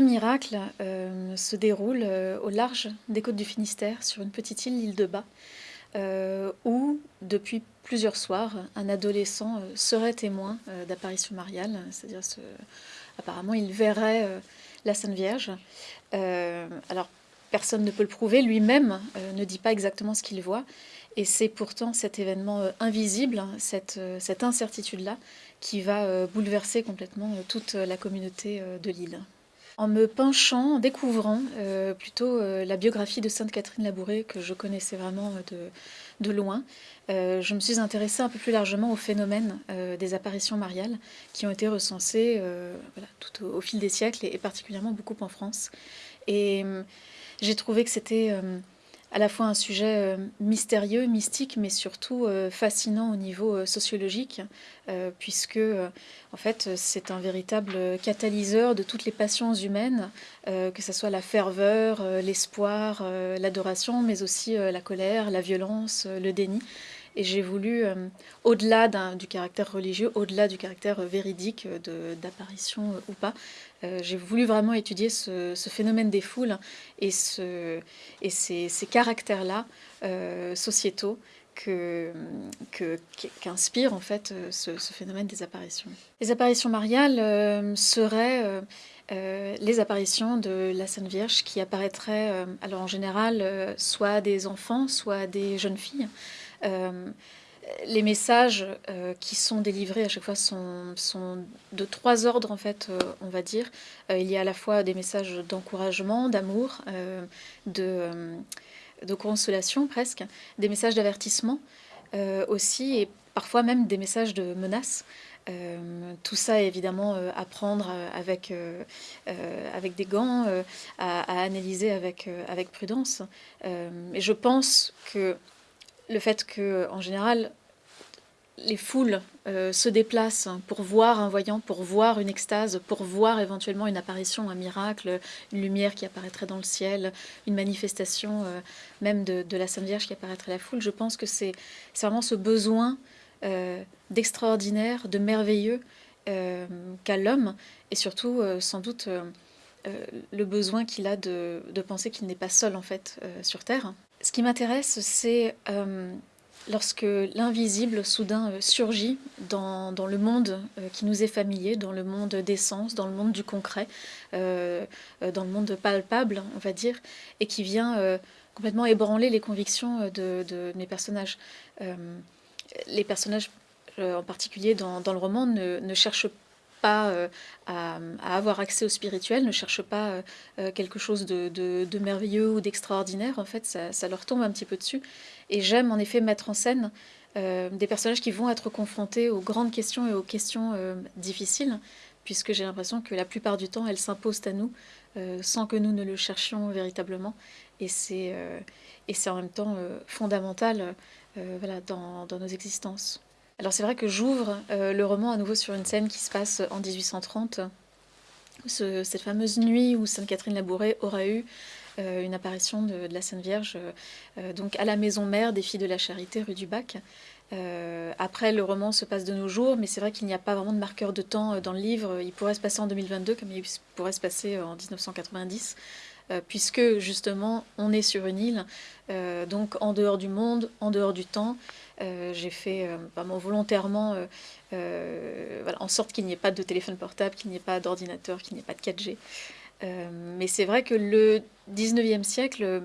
miracle se déroule au large des côtes du Finistère, sur une petite île, l'île de Bas, où, depuis plusieurs soirs, un adolescent serait témoin d'apparition mariale, c'est-à-dire apparemment il verrait la Sainte Vierge. alors personne ne peut le prouver, lui-même ne dit pas exactement ce qu'il voit, et c'est pourtant cet événement euh, invisible, hein, cette, euh, incertitude-là, qui va euh, bouleverser complètement toute la communauté de l'île. En me penchant, en découvrant plutôt la biographie de Sainte Catherine Labouré, que je connaissais vraiment de, de loin, je me suis intéressée un peu plus largement au phénomène des apparitions mariales qui ont été recensées au, fil des siècles et, et, particulièrement beaucoup en France. Et j'ai trouvé que c'était à la fois un sujet euh, mystérieux, mystique, mais surtout euh, fascinant au niveau euh, sociologique, puisque en fait c'est un véritable catalyseur de toutes les passions humaines, que ce soit la ferveur, l'espoir, l'adoration, mais aussi la colère, la violence, le déni. Et j'ai voulu, au-delà du caractère religieux, au-delà du caractère véridique d'apparition ou pas, euh, j'ai voulu vraiment étudier ce, phénomène des foules et, ce, et ces, caractères-là euh, sociétaux qu'inspire en fait euh, ce, phénomène des apparitions. Les apparitions mariales seraient les apparitions de la Sainte Vierge qui apparaîtraient alors en général soit des enfants, soit des jeunes filles les messages euh, qui sont délivrés à chaque fois sont, de trois ordres, en fait, euh, on va dire. Euh, il y a à la fois des messages d'encouragement, d'amour, de, consolation presque, des messages d'avertissement aussi, et parfois même des messages de menace. tout ça, évidemment, à prendre avec, avec des gants, à, à, analyser avec, avec prudence. et je pense que le fait que, en général, les foules euh, se déplacent pour voir un voyant, pour voir une extase, pour voir éventuellement une apparition, un miracle, une lumière qui apparaîtrait dans le ciel, une manifestation euh, même de, la Sainte Vierge qui apparaîtrait à la foule. Je pense que c'est vraiment ce besoin euh, d'extraordinaire, de merveilleux qu'a l'homme, et surtout sans doute le besoin qu'il a de, de penser qu'il n'est pas seul en fait sur Terre. Ce qui m'intéresse, c'est lorsque l'invisible soudain euh, surgit dans, le monde euh, qui nous est familier, dans le monde des sens, dans le monde du concret, euh, dans le monde palpable, on va dire, et qui vient complètement ébranler les convictions de, mes personnages. les personnages, en particulier dans, le roman, ne, cherchent pas à, avoir accès au spirituel, ne cherchent pas quelque chose de, merveilleux ou d'extraordinaire. En fait, ça, leur tombe un petit peu dessus. Et j'aime en effet mettre en scène euh, des personnages qui vont être confrontés aux grandes questions et aux questions euh, difficiles, puisque j'ai l'impression que la plupart du temps, elles s'imposent à nous euh, sans que nous ne le cherchions véritablement. Et c'est en même temps fondamental dans, nos existences. Alors c'est vrai que j'ouvre le roman à nouveau sur une scène qui se passe en 1830, cette fameuse nuit où Sainte Catherine Labouré aura eu euh, une apparition de, la Sainte Vierge euh, donc à la maison mère des Filles de la Charité rue du Bac. Euh, après, le roman se passe de nos jours, mais c'est vrai qu'il n'y a pas vraiment de marqueur de temps dans le livre. Il pourrait se passer en 2022 comme il pourrait se passer en 1990. puisque justement on est sur une île, donc en dehors du monde, en dehors du temps. J'ai fait vraiment volontairement en sorte qu'il n'y ait pas de téléphone portable, qu'il n'y ait pas d'ordinateur, qu'il n'y ait pas de 4G. Euh, mais c'est vrai que le 19e siècle,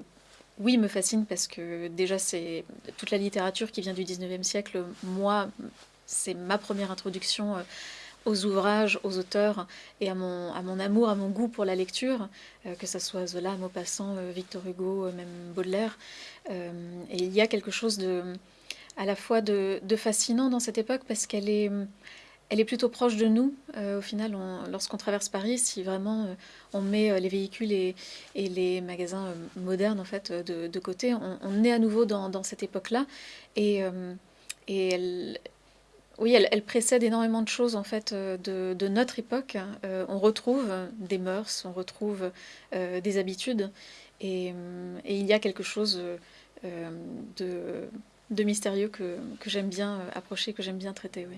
oui, me fascine parce que déjà, c'est toute la littérature qui vient du 19e siècle. Moi, c'est ma première introduction euh, aux ouvrages, aux auteurs et à mon, amour, à mon goût pour la lecture, euh, que ce soit Zola, Maupassant, Victor Hugo, même Baudelaire. et il y a quelque chose de, à la fois de fascinant dans cette époque parce qu'elle est elle est plutôt proche de nous. Euh, au final, lorsqu'on traverse Paris, si vraiment euh, on met euh, les véhicules et, les magasins modernes en fait de, côté, on, est à nouveau dans, cette époque-là. Et, elle, oui, elle, précède énormément de choses en fait de, notre époque. on retrouve des mœurs, on retrouve des habitudes, et, il y a quelque chose de, mystérieux que, que j'aime bien approcher, que j'aime bien traiter. Oui.